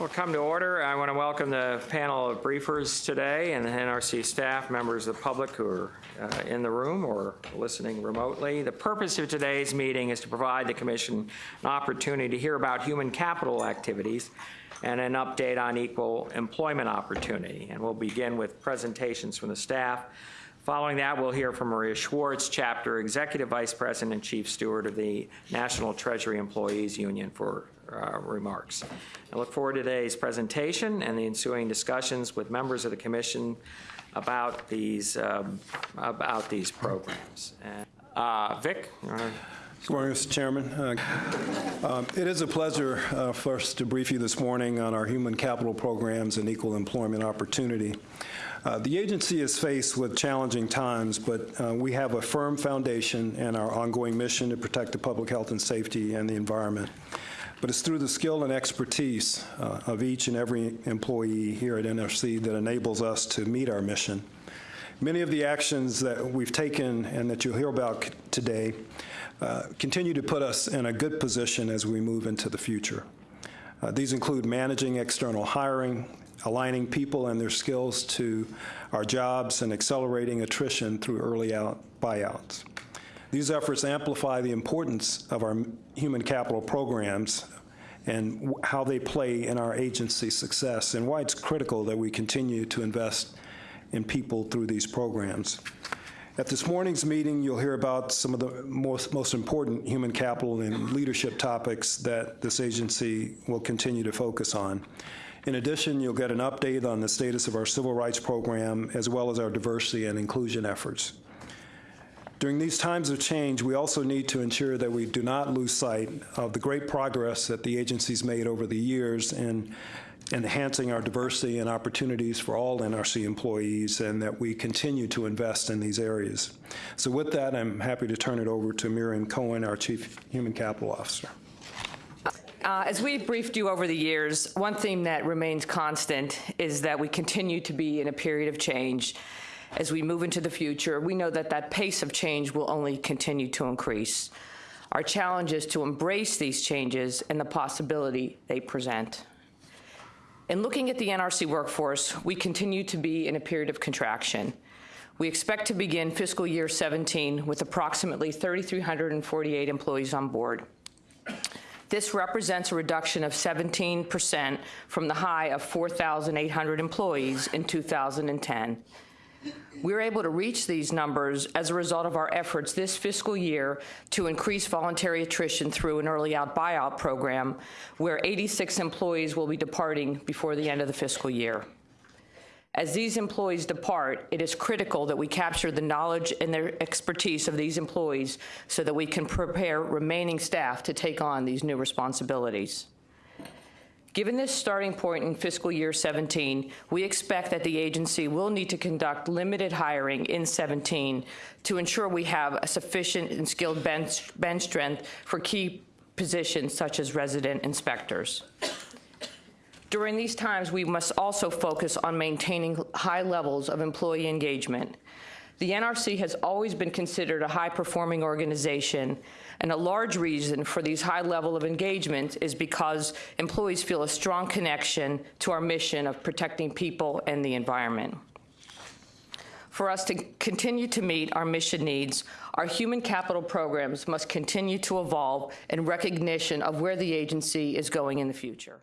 We'll come to order. I want to welcome the panel of briefers today and the NRC staff, members of the public who are uh, in the room or listening remotely. The purpose of today's meeting is to provide the Commission an opportunity to hear about human capital activities and an update on equal employment opportunity. And we'll begin with presentations from the staff. Following that, we'll hear from Maria Schwartz, Chapter Executive Vice President and Chief Steward of the National Treasury Employees Union for uh, remarks. I look forward to today's presentation and the ensuing discussions with members of the Commission about these, um, about these programs. Uh, Vic, Good morning, Mr. Chairman. Uh, um, It is a pleasure uh, for us to brief you this morning on our human capital programs and equal employment opportunity. Uh, The agency is faced with challenging times, but uh, we have a firm foundation in our ongoing mission to protect the public health and safety and the environment. But it's through the skill and expertise uh, of each and every employee here at NRC that enables us to meet our mission. Many of the actions that we've taken and that you'll hear about today uh, continue to put us in a good position as we move into the future. Uh, These include managing external hiring, aligning people and their skills to our jobs, and accelerating attrition through early out buyouts. These efforts amplify the importance of our human capital programs and how they play in our agency's success, and why it's critical that we continue to invest in people through these programs. At this morning's meeting, you'll hear about some of the most, most important human capital and leadership topics that this agency will continue to focus on. In addition, you'll get an update on the status of our civil rights program, as well as our diversity and inclusion efforts. During these times of change, we also need to ensure that we do not lose sight of the great progress that the agency's made over the years in enhancing our diversity and opportunities for all NRC employees, and that we continue to invest in these areas. So with that, I'm happy to turn it over to Miriam Cohen, our Chief Human Capital Officer. Uh, As we've briefed you over the years, one theme that remains constant is that we continue to be in a period of change. As we move into the future, we know that that pace of change will only continue to increase. Our challenge is to embrace these changes and the possibility they present. In looking at the NRC workforce, we continue to be in a period of contraction. We expect to begin fiscal year 17 with approximately 3,348 employees on board. This represents a reduction of 17% from the high of 4,800 employees in 2010. We were able to reach these numbers as a result of our efforts this fiscal year to increase voluntary attrition through an early out buyout program, where 86 employees will be departing before the end of the fiscal year. As these employees depart, it is critical that we capture the knowledge and their expertise of these employees so that we can prepare remaining staff to take on these new responsibilities. Given this starting point in fiscal year 17, we expect that the agency will need to conduct limited hiring in 17 to ensure we have a sufficient and skilled bench, bench strength for key positions such as resident inspectors. During these times, we must also focus on maintaining high levels of employee engagement. The NRC has always been considered a high-performing organization, and a large reason for these high level of engagement is because employees feel a strong connection to our mission of protecting people and the environment. For us to continue to meet our mission needs, our human capital programs must continue to evolve in recognition of where the agency is going in the future.